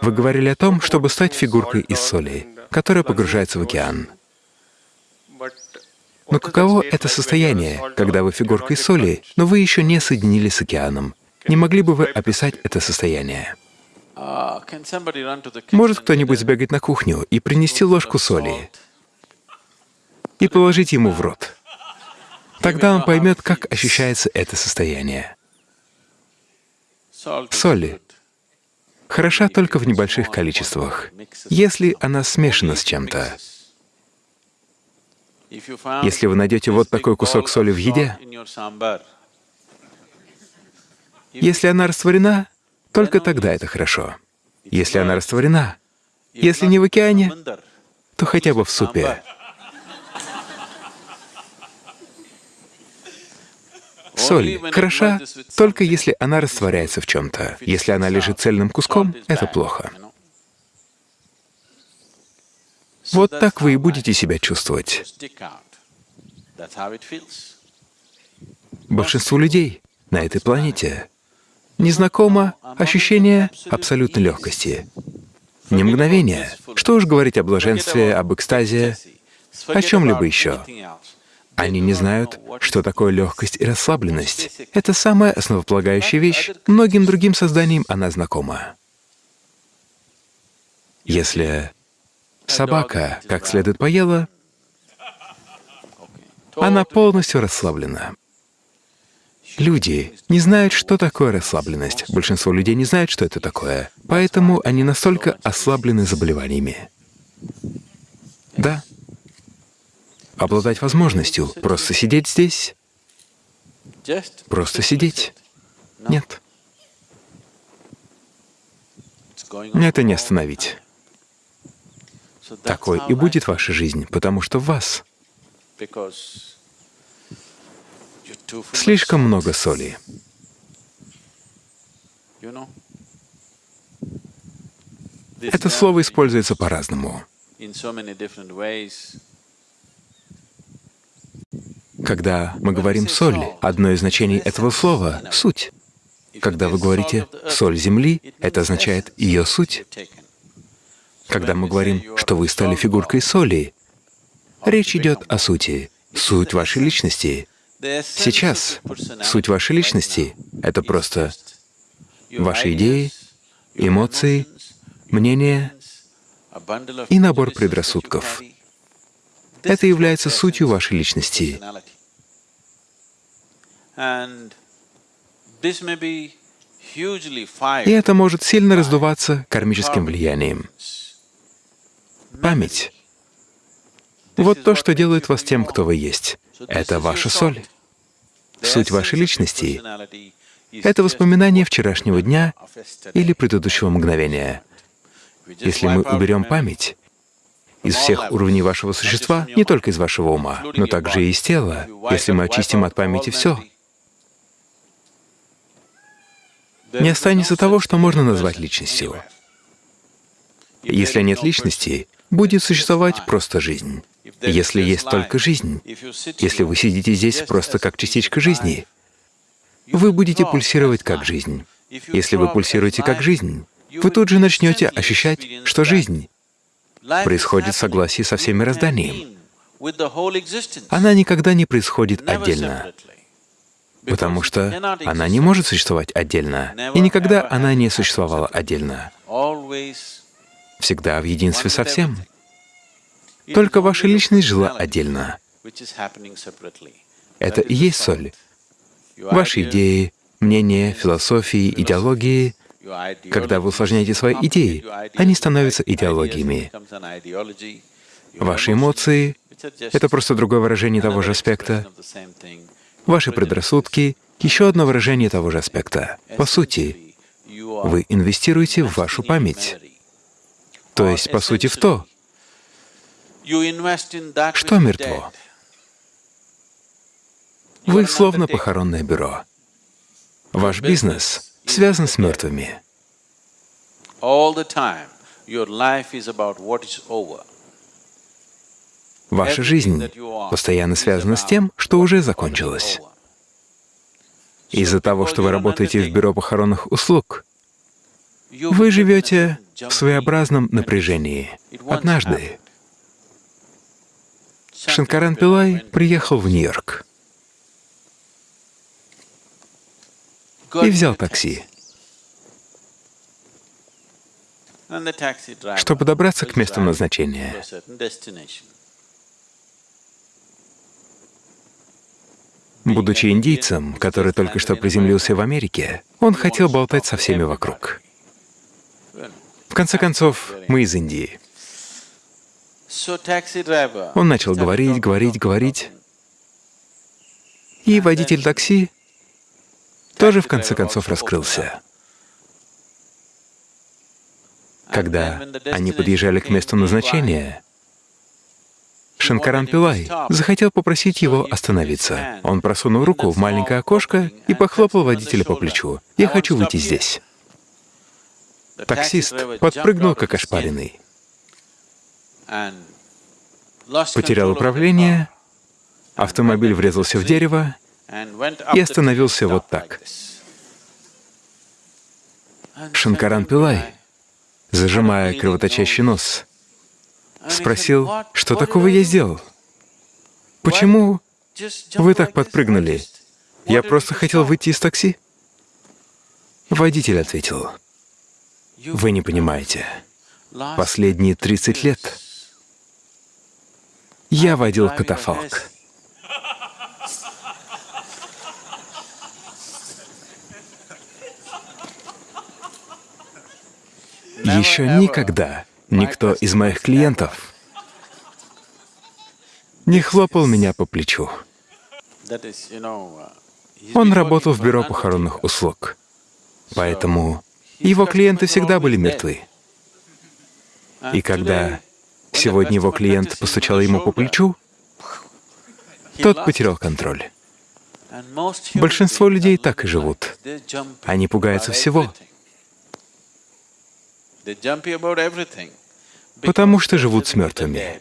Вы говорили о том, чтобы стать фигуркой из соли, которая погружается в океан. Но каково это состояние, когда вы фигурка из соли, но вы еще не соединились с океаном? Не могли бы вы описать это состояние? Может кто-нибудь сбегать на кухню и принести ложку соли и положить ему в рот? Тогда он поймет, как ощущается это состояние. Соль хороша только в небольших количествах, если она смешана с чем-то. Если вы найдете вот такой кусок соли в еде, если она растворена, только тогда это хорошо. Если она растворена, если не в океане, то хотя бы в супе. Соль хороша только если она растворяется в чем-то. Если она лежит цельным куском, это плохо. Вот так вы и будете себя чувствовать. Большинству людей на этой планете незнакомо ощущение абсолютной легкости. Не мгновение. Что уж говорить о блаженстве, об экстазе, о чем-либо еще. Они не знают, что такое легкость и расслабленность. Это самая основополагающая вещь. Многим другим созданиям она знакома. Если собака как следует поела, она полностью расслаблена. Люди не знают, что такое расслабленность. Большинство людей не знают, что это такое. Поэтому они настолько ослаблены заболеваниями. Обладать возможностью просто сидеть здесь, просто сидеть. Нет. Это не остановить. Такой и будет ваша жизнь, потому что в вас слишком много соли. Это слово используется по-разному. Когда мы говорим «соль», одно из значений этого слова — суть. Когда вы говорите «соль земли», это означает ее суть. Когда мы говорим, что вы стали фигуркой соли, речь идет о сути, суть вашей личности. Сейчас суть вашей личности — это просто ваши идеи, эмоции, мнения и набор предрассудков. Это является сутью вашей личности. И это может сильно раздуваться кармическим влиянием. Память — вот то, что делает вас тем, кто вы есть. Это ваша соль. Суть вашей личности — это воспоминание вчерашнего дня или предыдущего мгновения. Если мы уберем память из всех уровней вашего существа, не только из вашего ума, но также и из тела, если мы очистим от памяти все, не останется того, что можно назвать личностью. Если нет личности, будет существовать просто жизнь. Если есть только жизнь, если вы сидите здесь просто как частичка жизни, вы будете пульсировать как жизнь. Если вы пульсируете как жизнь, вы тут же начнете ощущать, что жизнь происходит в согласии со всем мирозданием. Она никогда не происходит отдельно потому что она не может существовать отдельно, и никогда она не существовала отдельно. Всегда в единстве со всем. Только ваша личность жила отдельно. Это и есть соль. Ваши идеи, мнения, философии, идеологии — когда вы усложняете свои идеи, они становятся идеологиями. Ваши эмоции — это просто другое выражение того же аспекта. Ваши предрассудки — еще одно выражение того же аспекта. По сути, вы инвестируете в вашу память, то есть, по сути, в то, что мертво. Вы словно похоронное бюро. Ваш бизнес связан с мертвыми. Ваша жизнь постоянно связана с тем, что уже закончилось. Из-за того, что вы работаете в бюро похоронных услуг, вы живете в своеобразном напряжении. Однажды Шанкаран Пилай приехал в Нью-Йорк и взял такси. чтобы добраться к месту назначения. Будучи индийцем, который только что приземлился в Америке, он хотел болтать со всеми вокруг. В конце концов, мы из Индии. Он начал говорить, говорить, говорить. И водитель такси тоже в конце концов раскрылся. Когда они подъезжали к месту назначения, Шанкаран Пилай захотел попросить его остановиться. Он просунул руку в маленькое окошко и похлопал водителя по плечу. «Я хочу выйти здесь». Таксист подпрыгнул, как ошпаренный. Потерял управление, автомобиль врезался в дерево и остановился вот так. Шанкаран Пилай зажимая кровоточащий нос, спросил, что такого я сделал? Почему вы так подпрыгнули? Я просто хотел выйти из такси. Водитель ответил, вы не понимаете, последние 30 лет я водил катафалк. Еще никогда никто из моих клиентов не хлопал меня по плечу. Он работал в бюро похоронных услуг, поэтому его клиенты всегда были мертвы. И когда сегодня его клиент постучал ему по плечу, тот потерял контроль. Большинство людей так и живут. Они пугаются всего, потому что живут с мертвыми.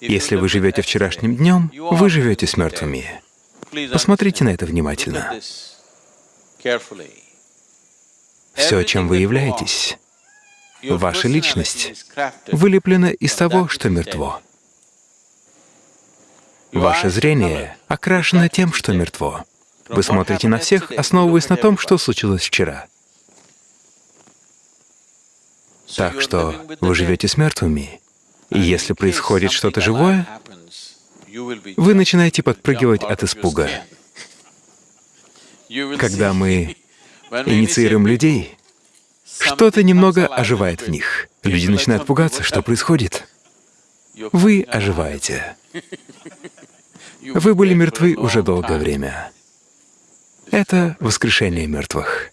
Если вы живете вчерашним днем, вы живете с мертвыми. Посмотрите на это внимательно. Все, чем вы являетесь, ваша личность, вылеплена из того, что мертво. Ваше зрение окрашено тем, что мертво. Вы смотрите на всех, основываясь на том, что случилось вчера. Так что вы живете с мертвыми. И если происходит что-то живое, вы начинаете подпрыгивать от испуга. Когда мы инициируем людей, что-то немного оживает в них. Люди начинают пугаться, что происходит. Вы оживаете. Вы были мертвы уже долгое время. Это воскрешение мертвых.